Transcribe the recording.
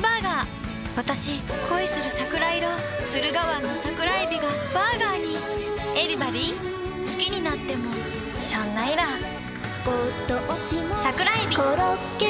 スバーガー。私恋する桜色駿河湾の桜エビがバーガーに。エビバディ好きになっても。しょんないら桜エビ。コロッケ